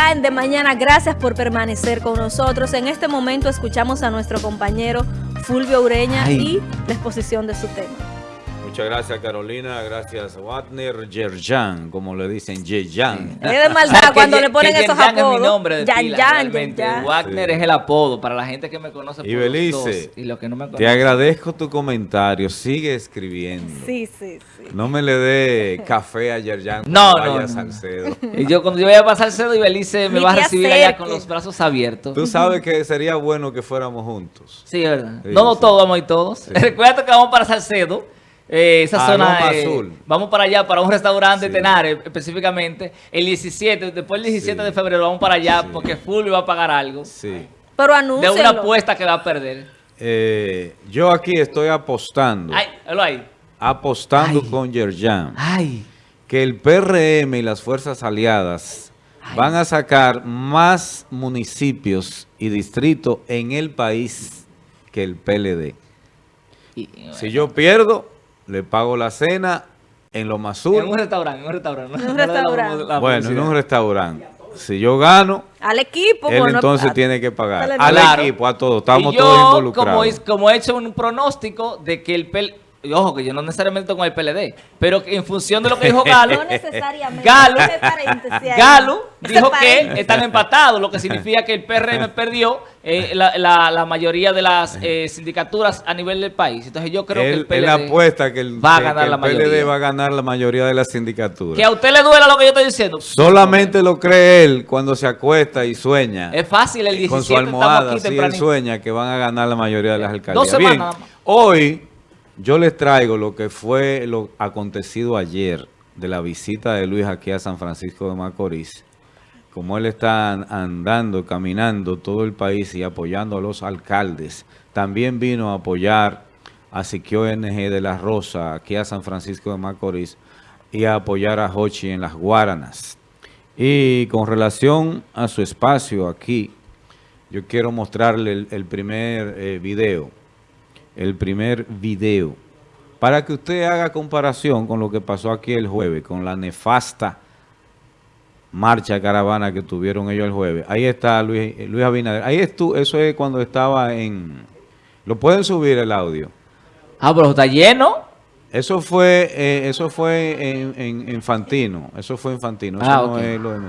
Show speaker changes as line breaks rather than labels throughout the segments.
acá en De Mañana. Gracias por permanecer con nosotros. En este momento escuchamos a nuestro compañero Fulvio Ureña y la exposición de su tema.
Muchas gracias Carolina, gracias Wagner Yerjan, como le dicen Yerjan.
Es de maldad cuando le ponen esos apodos.
es mi nombre de pila, Wagner es el apodo para la gente que me conoce
y Belice, y los que no me conocen. Te agradezco tu comentario, sigue escribiendo.
Sí, sí, sí.
No me le dé café a Yerjan
no, no, no. Salcedo. Y yo cuando yo vaya a Salcedo y Belice me va a recibir allá con los brazos abiertos.
Tú sabes que sería bueno que fuéramos juntos.
Sí, verdad. no, no todos, vamos a ir todos. Recuerda que vamos para Salcedo. Eh, esa zona azul. Vamos para allá, para un restaurante de Tenares específicamente. El 17, después del 17 de febrero vamos para allá porque Fulvio va a pagar algo.
Sí.
Pero anúncialo.
De una apuesta que va a perder.
Eh, yo aquí estoy apostando.
Ay, ahí.
Apostando con Yerjan.
Ay.
Que el PRM y las fuerzas aliadas van a sacar más municipios y distritos en el país que el PLD. si yo pierdo, le pago la cena en lo más
En un restaurante, en un restaurante.
En un restaurante.
bueno, en un restaurante. Si yo gano,
al equipo,
él entonces tiene que pagar. Al equipo, a todos. Estamos todos involucrados.
Como, como he hecho un pronóstico de que el PL y ojo, que yo no necesariamente con el PLD, pero en función de lo que dijo Galo,
no necesariamente,
Galo, Galo dijo que están empatados, lo que significa que el PRM perdió eh, la, la, mayoría de las eh, sindicaturas a nivel del país. Entonces yo creo que el PLD
él apuesta que el, va a ganar la PLD va a ganar la mayoría de las sindicaturas.
Que a usted le duela lo que yo estoy diciendo.
Solamente lo cree él cuando se acuesta y sueña.
Es fácil el 17
Con su almohada, sí, él sueña que van a ganar la mayoría de las alcaldías. Bien, hoy yo les traigo lo que fue lo acontecido ayer de la visita de Luis aquí a San Francisco de Macorís. Como él está andando, caminando todo el país y apoyando a los alcaldes. También vino a apoyar a Siquio NG de la Rosa aquí a San Francisco de Macorís y a apoyar a Hochi en las Guaranas. Y con relación a su espacio aquí, yo quiero mostrarle el, primer eh, video el primer video para que usted haga comparación con lo que pasó aquí el jueves, con la nefasta marcha caravana que tuvieron ellos el jueves. Ahí está Luis, Luis Abinader. Ahí estuvo, eso es cuando estaba en... ¿Lo pueden subir el audio?
Ah, pero está lleno.
Eso fue eh, eso fue en, en, Fantino. Eso fue en Fantino. Eso
ah, no es lo de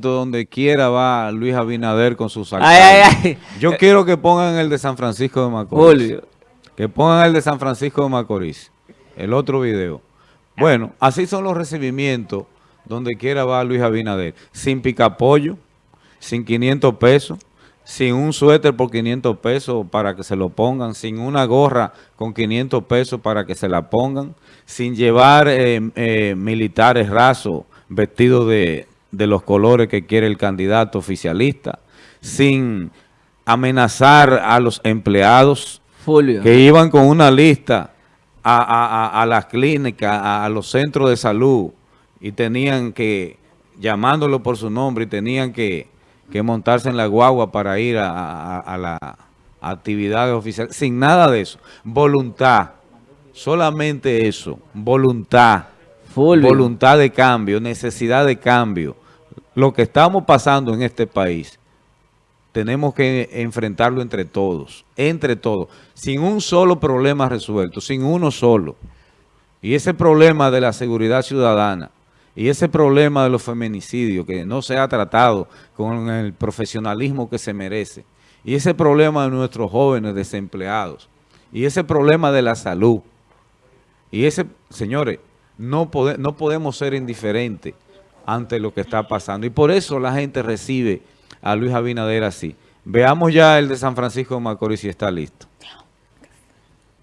donde quiera va Luis Abinader con sus alcaldes. Yo quiero que pongan el de San Francisco de Macorís. Que pongan el de San Francisco de Macorís. El otro video. Bueno, así son los recibimientos donde quiera va Luis Abinader. Sin picapollo, sin 500 pesos, sin un suéter por 500 pesos para que se lo pongan, sin una gorra con 500 pesos para que se la pongan, sin llevar eh, eh, militares rasos vestidos de, de los colores que quiere el candidato oficialista, sin amenazar a los empleados que iban con una lista a, las clínicas, a, los centros de salud y tenían que, llamándolo por su nombre, y tenían que, montarse en la guagua para ir a, la actividades oficiales, sin nada de eso. Voluntad, solamente eso, voluntad. Voluntad de cambio, necesidad de cambio lo que estamos pasando en este país, tenemos que enfrentarlo entre todos, entre todos, sin un solo problema resuelto, sin uno solo. Y ese problema de la seguridad ciudadana y ese problema de los feminicidios que no se ha tratado con el profesionalismo que se merece y ese problema de nuestros jóvenes desempleados y ese problema de la salud y ese, señores, no, no podemos ser indiferentes ante lo que está pasando. Y por eso la gente recibe a Luis Abinader así. Veamos ya el de San Francisco de Macorís si está listo.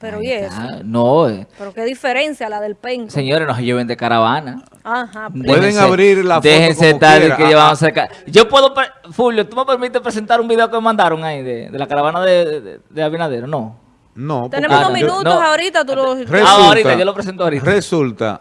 Pero ¿y eso?
No. Eh.
Pero qué diferencia la del penco.
Señores, nos lleven de caravana.
Ajá.
Pueden abrir la foto
Déjense estar que llevamos a Yo puedo, Fulvio, ¿tú me permites presentar un video que me mandaron ahí de, la caravana de, de, Abinader? No.
No.
Tenemos unos minutos ahorita, tú lo...
Resulta, ah, ahorita, yo lo presento ahorita. Resulta,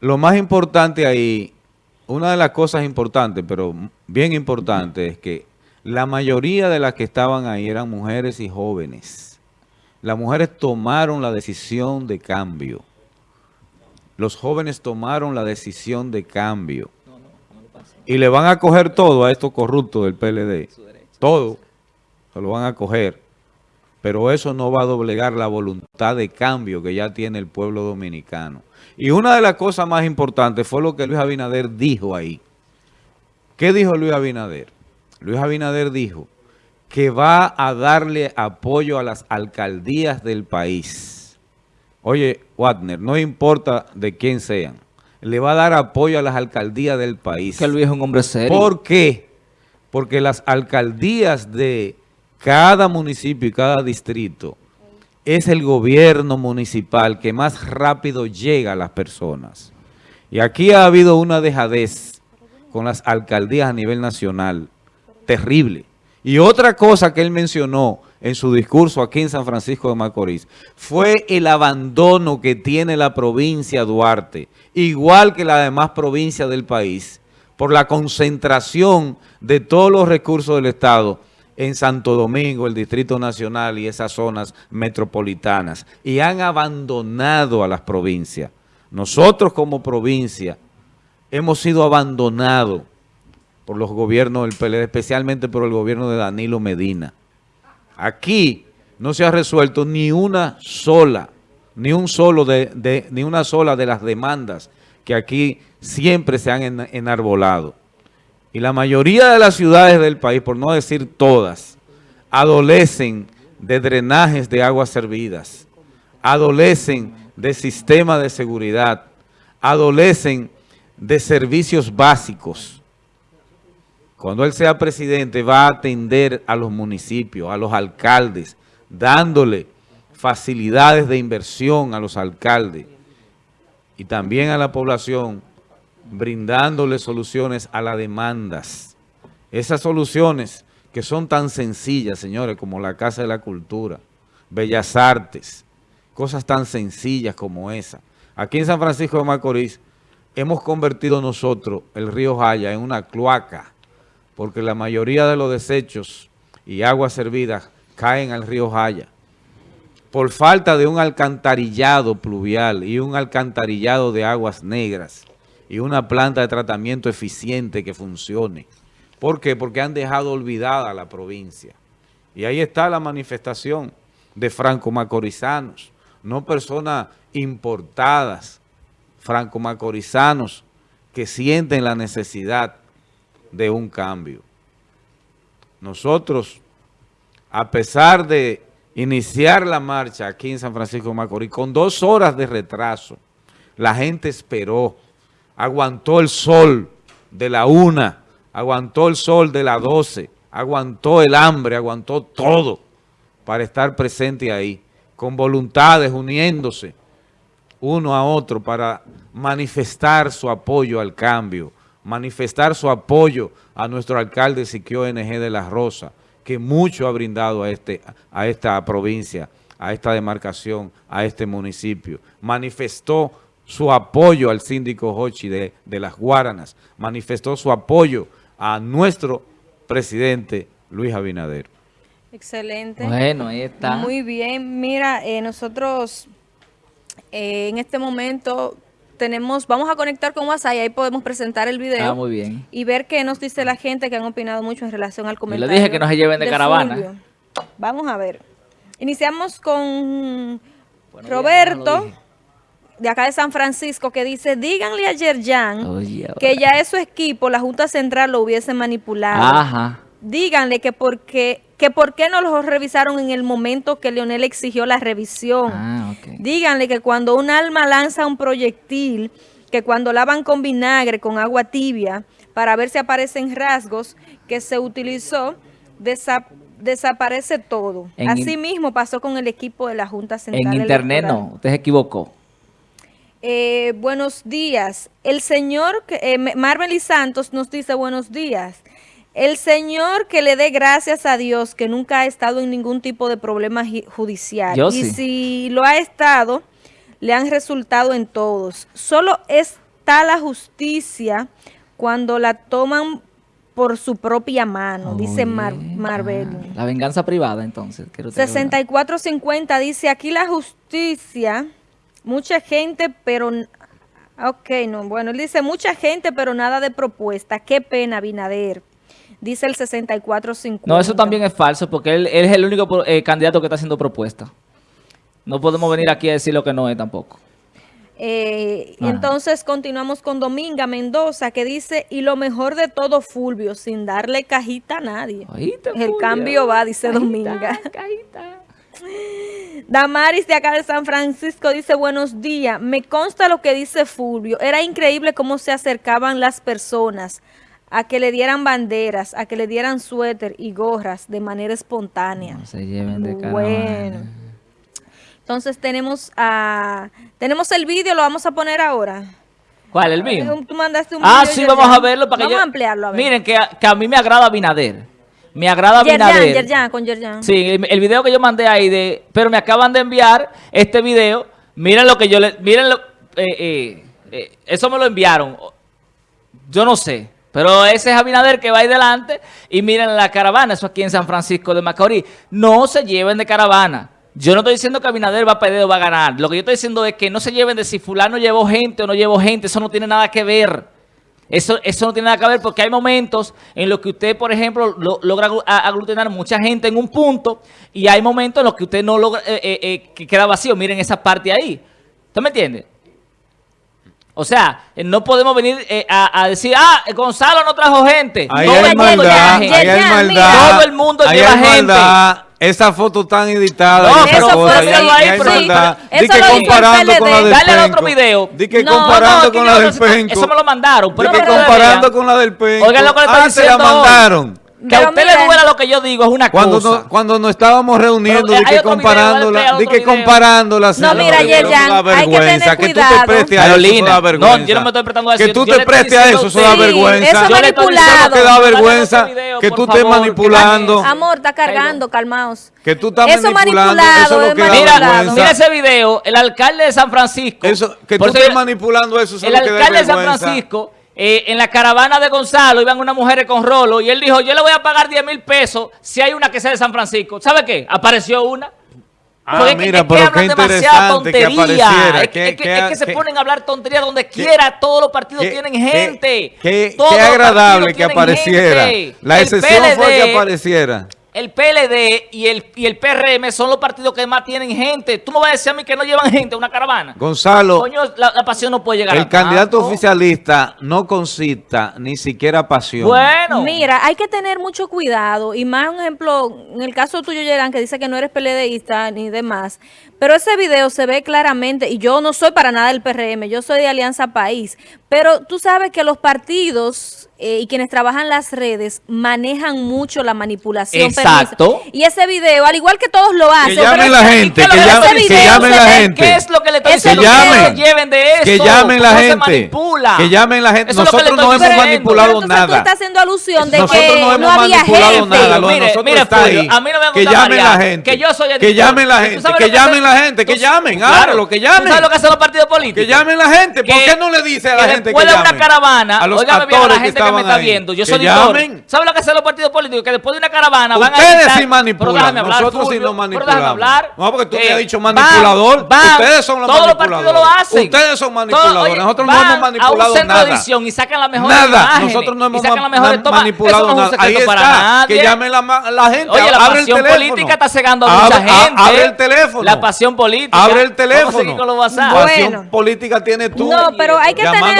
lo más importante ahí, una de las cosas importantes, pero bien importante, es que la mayoría de las que estaban ahí eran mujeres y jóvenes. Las mujeres tomaron la decisión de cambio. Los jóvenes tomaron la decisión de cambio. Y le van a coger todo a estos corruptos del PLD. Todo. Se lo van a coger. Pero eso no va a doblegar la voluntad de cambio que ya tiene el pueblo dominicano. Y una de las cosas más importantes fue lo que Luis Abinader dijo ahí. ¿Qué dijo Luis Abinader? Luis Abinader dijo que va a darle apoyo a las alcaldías del país Oye, Wagner, no importa de quién sean, le va a dar apoyo a las alcaldías del país.
Que Luis es un hombre serio.
¿Por qué? Porque las alcaldías de cada municipio y cada distrito es el gobierno municipal que más rápido llega a las personas. Y aquí ha habido una dejadez con las alcaldías a nivel nacional, terrible. Y otra cosa que él mencionó en su discurso aquí en San Francisco de Macorís, fue el abandono que tiene la provincia Duarte, igual que la demás provincias del país, por la concentración de todos los recursos del Estado en Santo Domingo, el Distrito Nacional y esas zonas metropolitanas, y han abandonado a las provincias. Nosotros como provincia hemos sido abandonados por los gobiernos del PLD, especialmente por el gobierno de Danilo Medina. Aquí no se ha resuelto ni una sola, ni un solo de, ni una sola de las demandas que aquí siempre se han enarbolado. Y la mayoría de las ciudades del país, por no decir todas, adolecen de drenajes de aguas servidas, adolecen de sistema de seguridad, adolecen de servicios básicos, cuando él sea presidente, va a atender a los municipios, a los alcaldes, dándole facilidades de inversión a los alcaldes y también a la población, brindándole soluciones a las demandas. Esas soluciones que son tan sencillas, señores, como la Casa de la Cultura, Bellas Artes, cosas tan sencillas como esa. Aquí en San Francisco de Macorís hemos convertido nosotros el río Jaya en una cloaca porque la mayoría de los desechos y aguas servidas caen al río Jaya. Por falta de un alcantarillado pluvial y un alcantarillado de aguas negras y una planta de tratamiento eficiente que funcione. ¿Por qué? Porque han dejado olvidada la provincia. Y ahí está la manifestación de franco-macorizanos, no personas importadas, franco-macorizanos que sienten la necesidad de un cambio. Nosotros, a pesar de iniciar la marcha aquí en San Francisco de Macorís, con dos horas de retraso, la gente esperó, aguantó el sol de la una, aguantó el sol de la doce, aguantó el hambre, aguantó todo para estar presente ahí, con voluntades, uniéndose uno a otro para manifestar su apoyo al cambio, manifestar su apoyo a nuestro alcalde Siquio NG de la Rosa, que mucho ha brindado a, este, a esta provincia, a esta demarcación, a este municipio. Manifestó su apoyo al síndico Hochi de, de las Guaranas, manifestó su apoyo a nuestro presidente Luis Abinader.
Excelente.
Bueno, ahí está.
Muy bien. Mira, eh, nosotros eh, en este momento tenemos, vamos a conectar con WhatsApp y ahí podemos presentar el video.
Ah, muy bien.
Y ver qué nos dice la gente que han opinado mucho en relación al comentario.
le dije que no se lleven de, caravana.
Vamos a ver. Iniciamos con Roberto, de acá de San Francisco, que dice, díganle a Yerjan que ya es su equipo, la Junta Central lo hubiese manipulado.
Ajá.
Díganle que porque que por qué no los revisaron en el momento que Leonel exigió la revisión. Ah, Díganle que cuando un alma lanza un proyectil, que cuando lavan con vinagre, con agua tibia, para ver si aparecen rasgos que se utilizó, desaparece todo. Así mismo pasó con el equipo de la Junta Central
En internet no, usted se equivocó.
Eh, buenos días. El señor eh, Marvel y Santos nos dice buenos días. el señor que le dé gracias a Dios que nunca ha estado en ningún tipo de problema judicial. y si lo ha estado, le han resultado en todos. Solo está la justicia cuando la toman por su propia mano, dice Mar Marvel.
la venganza privada, entonces.
6450 dice, aquí la justicia, mucha gente, pero... Ok, no, bueno, él dice, mucha gente, pero nada de propuesta. Qué pena, Binader dice el 6450.
No, eso también es falso porque él, es el único eh, candidato que está haciendo propuesta. No podemos venir aquí a decir lo que no es tampoco.
Eh, entonces continuamos con Dominga Mendoza que dice, y lo mejor de todo Fulvio, sin darle cajita a nadie. el cambio va, dice Dominga. Cajita. Damaris de acá de San Francisco dice, buenos días, me consta lo que dice Fulvio, era increíble cómo se acercaban las personas a que le dieran banderas, a que le dieran suéter y gorras de manera espontánea.
se lleven de
Bueno. Entonces tenemos a tenemos el vídeo, lo vamos a poner ahora.
¿Cuál, el vídeo?
Tú mandaste un
Ah, sí, vamos a verlo para
vamos a ampliarlo. A ver.
Miren, que a, que a, mí me agrada Binader. Me agrada
Binader. Yerjan, con Yerjan.
Sí, el, el, video que yo mandé ahí, de pero me acaban de enviar este video. Miren lo que yo le... Miren lo... Eh, eh, eh, eso me lo enviaron. Yo no sé. Pero ese es Abinader que va ahí delante y miren la caravana, eso aquí en San Francisco de Macorís. No se lleven de caravana. Yo no estoy diciendo que Abinader va a perder o va a ganar. Lo que yo estoy diciendo es que no se lleven de si fulano llevó gente o no llevó gente. Eso no tiene nada que ver. Eso, eso no tiene nada que ver porque hay momentos en los que usted, por ejemplo, logra aglutinar mucha gente en un punto y hay momentos en los que usted no logra, eh, eh, eh, que queda vacío. Miren esa parte ahí. ¿Usted me entiende? O sea, eh, no podemos venir eh, a, decir, ah, Gonzalo no trajo gente.
Ahí hay maldad, ahí hay maldad.
Todo el mundo lleva gente.
Esa foto tan editada.
No, pero fue ahí, pero sí,
Di que comparando con la del
Dale al otro video.
Di que comparando con la del Penco.
Eso me lo mandaron.
Di que comparando con la del Penco.
Oigan lo que le estoy diciendo.
la mandaron.
Que a usted le duela lo que yo digo es una
cuando
cosa.
No, cuando nos estábamos reuniendo, de que comparándola, de que comparándola.
No, mira, Yerjan, hay que tener
que tú te prestes a eso, da vergüenza.
No, yo no me estoy prestando a
eso. Que tú te prestes a eso, eso da vergüenza.
Eso es manipulado.
que da vergüenza que tú estés manipulando.
Amor, está cargando, calmaos.
Que tú estás manipulando, eso es lo que da vergüenza.
Mira ese video, el alcalde de San Francisco.
Que tú estés manipulando eso, eso. El alcalde de San Francisco
eh, en la caravana de Gonzalo iban unas mujeres con rolo y él dijo, yo le voy a pagar 10 mil pesos si hay una que sea de San Francisco. ¿Sabe qué? Apareció una.
Ah, mira, pero qué interesante que apareciera.
Es, que, es que se ponen a hablar tontería donde quiera. Todos los partidos tienen gente.
Qué, agradable que apareciera. La excepción fue que apareciera
el PLD y el, y el PRM son los partidos que más tienen gente. Tú me vas a decir a mí que no llevan gente a una caravana.
Gonzalo.
Coño, la, pasión no puede llegar
El candidato oficialista no concita ni siquiera pasión.
Bueno. Mira, hay que tener mucho cuidado. Y más, un ejemplo, en el caso tuyo, Yerán, que dice que no eres PLDista ni demás. Pero ese video se ve claramente, y yo no soy para nada del PRM, yo soy de Alianza País. Pero tú sabes que los partidos eh, y quienes trabajan las redes manejan mucho la manipulación.
Exacto.
Y ese video, al igual que todos lo hacen.
Que llamen la gente, que, llamen, que llamen la gente.
¿Qué es lo que le estoy diciendo?
Que llamen.
Que lleven de eso.
Que llamen la gente. Que llamen la gente. Nosotros no hemos manipulado nada.
Tú estás haciendo alusión de
Nosotros
que
no, hemos
había
manipulado
gente.
nada. Lo mire, está ahí.
A mí no me
que llamen la gente.
Que yo soy
Que llamen la gente. Que llamen la gente. Que llamen. Hágalo, que llamen.
sabes lo que hacen los partidos políticos?
Que llamen la gente. ¿Por qué no le dice a la gente que
llamen?
Después
de una caravana,
a los actores que estaban ahí.
Yo soy ¿Sabe lo que hacen los partidos políticos? Que después de una caravana
van a Ustedes sí manipulan, nosotros sí no manipulamos. No, porque tú me has dicho manipulador. Ustedes son los
todos
manipuladores.
Los partidos lo hacen.
Ustedes son manipuladores. nosotros no hemos manipulado nada.
y sacan la mejor
Nada. Nosotros no hemos manipulado nada. Ahí está. Que llame la gente.
Oye, la pasión política está cegando a mucha gente.
Abre el teléfono.
Pasión política.
Abre el teléfono.
La
pasión política tiene tú.
No, pero hay que tener...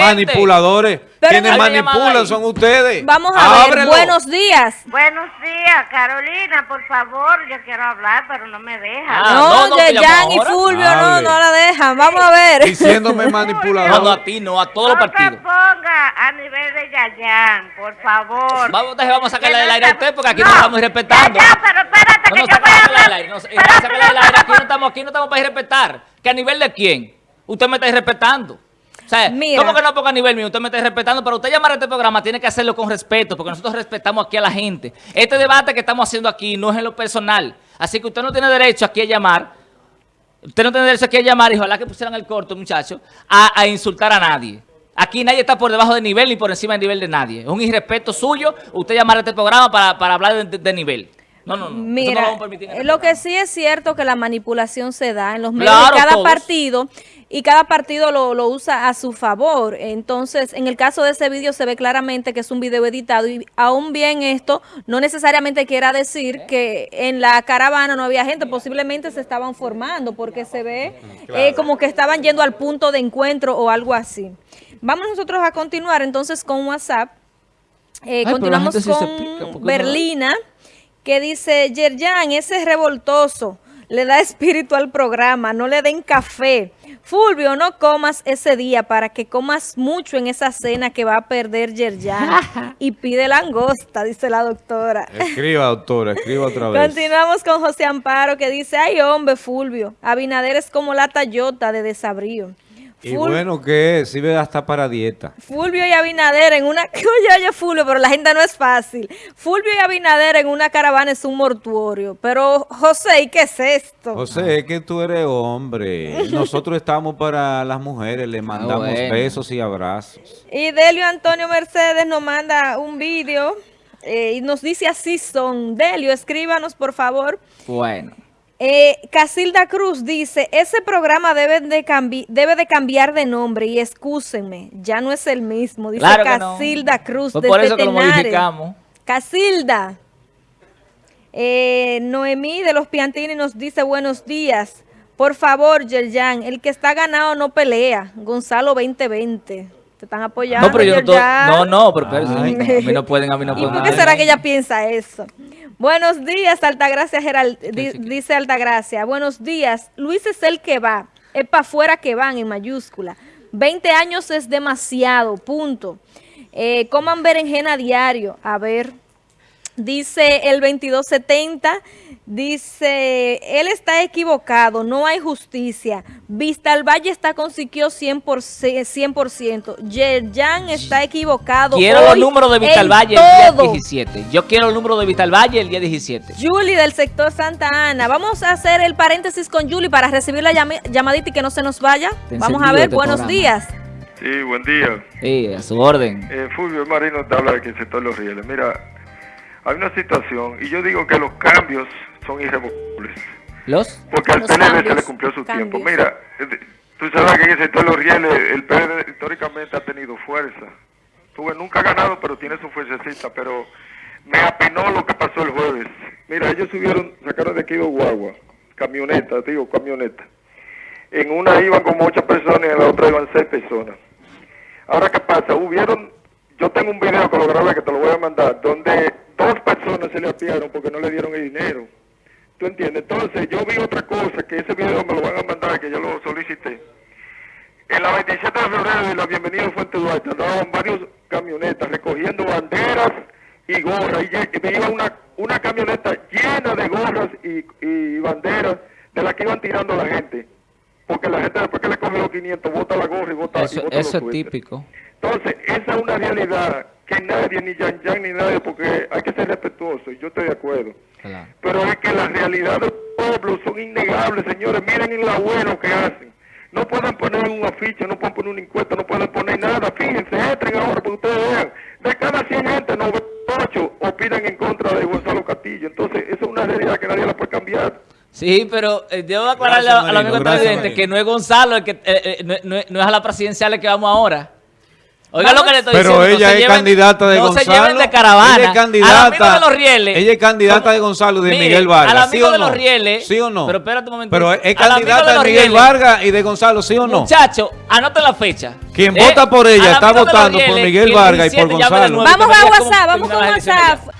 manipuladores. Quienes manipulan son ustedes.
Vamos a ver, buenos días.
Buenos días, Carolina, por favor, yo quiero hablar, pero no me dejan.
Ah, no, no, Jan y Fulvio, no, no la dejan. Vamos a ver.
Diciéndome manipulador.
No, no, a ti, no, a todos los partidos.
No ponga a nivel de Yayan, por favor.
Vamos, vamos a sacarle del aire a usted, porque aquí no, estamos respetando.
Ya, pero espérate, que yo voy a hablar.
Del aire, no, del aire, aquí no estamos, aquí no estamos para ir respetar. ¿Que a nivel de quién? Usted me está irrespetando. O sea, ¿cómo que no ponga nivel mío? Usted me está respetando, pero usted llamar a este programa tiene que hacerlo con respeto, porque nosotros respetamos aquí a la gente. Este debate que estamos haciendo aquí no es en lo personal. Así que usted no tiene derecho aquí a llamar, usted no tiene derecho aquí a llamar, y ojalá que pusieran el corto, muchachos, a, insultar a nadie. Aquí nadie está por debajo de nivel ni por encima del nivel de nadie. Es un irrespeto suyo usted llamar a este programa para, hablar de, nivel. No, no, no.
Mira, este lo, que sí es cierto que la manipulación se da en los medios de cada partido y cada partido lo, lo, usa a su favor. Entonces, en el caso de ese vídeo se ve claramente que es un video editado y aún bien esto no necesariamente quiera decir que en la caravana no había gente, posiblemente se estaban formando porque se ve eh, como que estaban yendo al punto de encuentro o algo así. Vamos nosotros a continuar entonces con WhatsApp. Eh, continuamos con Berlina, que dice, Yerjan, ese es revoltoso, le da espíritu al programa, no le den café. Fulvio, no comas ese día para que comas mucho en esa cena que va a perder Yerjan. y pide langosta, dice la doctora.
Escriba, doctora, escriba otra vez.
Continuamos con José Amparo que dice, ay hombre, Fulvio, Abinader es como la Tayota de desabrío.
Y bueno que sirve hasta para dieta.
Fulvio y Abinader en una... Oye, oye, Fulvio, pero la gente no es fácil. Fulvio y Abinader en una caravana es un mortuorio. Pero, José, ¿y qué es esto?
José, es que tú eres hombre. Nosotros estamos para las mujeres, le ah, mandamos besos y abrazos.
Y Delio Antonio Mercedes nos manda un vídeo eh, y nos dice así son. Delio, escríbanos, por favor.
Bueno.
Eh, Casilda Cruz dice, ese programa debe de, debe de cambiar de nombre y excúsenme, ya no es el mismo, dice Casilda Cruz.
por eso que lo modificamos.
Casilda. Eh, Noemí de los Piantini nos dice buenos días. Por favor, Yerjan, el que está ganado no pelea. Gonzalo 2020. Te están apoyando.
No, pero yo no, no, pero, a mí no pueden, a mí no pueden.
¿Y por qué será que ella piensa eso? Buenos días, Altagracia Gerald, dice Altagracia. Buenos días. Luis es el que va. Es para afuera que van en mayúscula. 20 años es demasiado, punto. Eh, coman berenjena diario. A ver, dice el 2270, Dice, él está equivocado, no hay justicia. Vista al Valle está con Siquio 100%. 100%. Yerjan está equivocado.
Quiero los números de Vista al Valle el día 17. Yo quiero el número de Vista al Valle el día 17.
Julie del sector Santa Ana. Vamos a hacer el paréntesis con Julie para recibir la llamadita y que no se nos vaya. Vamos a ver, buenos días.
Sí, buen día.
Sí, a su orden.
Eh, Fulvio Marino te habla de que el sector Los Rieles. Mira, hay una situación y yo digo que los cambios son irrevocables.
¿Los?
Porque al PLD se le cumplió su tiempo. Mira, eh, tú sabes que en el sector de los rieles el PLD históricamente ha tenido fuerza. Tuve, nunca ha ganado, pero tiene su fuercecita. Pero me apenó lo que pasó el jueves. Mira, ellos subieron, sacaron de aquí dos guagua, camioneta, digo, camioneta. En una iban como ocho personas y en la otra iban seis personas. Ahora, ¿qué pasa? Hubieron, yo tengo un video que lo grabé que te lo voy a mandar, donde dos personas se le apiaron porque no le dieron el dinero. ¿Tú entiendes? Entonces yo vi otra cosa, que ese video me lo van a mandar, que yo lo solicité. En la 27 de febrero de la Bienvenida a Fuente Duarte andaban varios camionetas recogiendo banderas y gorras. Y me iba una, una camioneta llena de gorras y, banderas de las que iban tirando la gente. Porque la gente después que le coge los 500 bota la gorra y bota,
eso,
y
Eso es típico.
Entonces, esa es una realidad que nadie, ni Yan Yan ni nadie, porque hay que ser respetuoso, y yo estoy de acuerdo. Pero es que las realidades del pueblo son innegables, señores. Miren el abuelo que hacen. No pueden poner un afiche, no pueden poner un encuesta, no pueden poner nada. Fíjense, entren ahora para que ustedes vean. De cada 100 gente, 98 opinan en contra de Gonzalo Castillo. Entonces, esa es una realidad que nadie la puede cambiar.
Sí, pero eh, debo aclararle a, la amigo presidente que no es Gonzalo, el que, eh, eh, no, no, no, es a la presidencial que vamos ahora.
Oiga lo que le estoy Pero ella es candidata de Gonzalo.
No se lleven de caravana.
Ella es candidata. de los rieles. Ella es candidata de Gonzalo de Miguel Vargas.
Al amigo de los rieles.
¿Sí o no?
Pero espérate un momento.
Pero es candidata de, Miguel Vargas y de Gonzalo, ¿sí o no?
Muchacho, anota la fecha.
Quien vota por ella está votando por Miguel Vargas y por Gonzalo.
Vamos a WhatsApp, vamos con WhatsApp.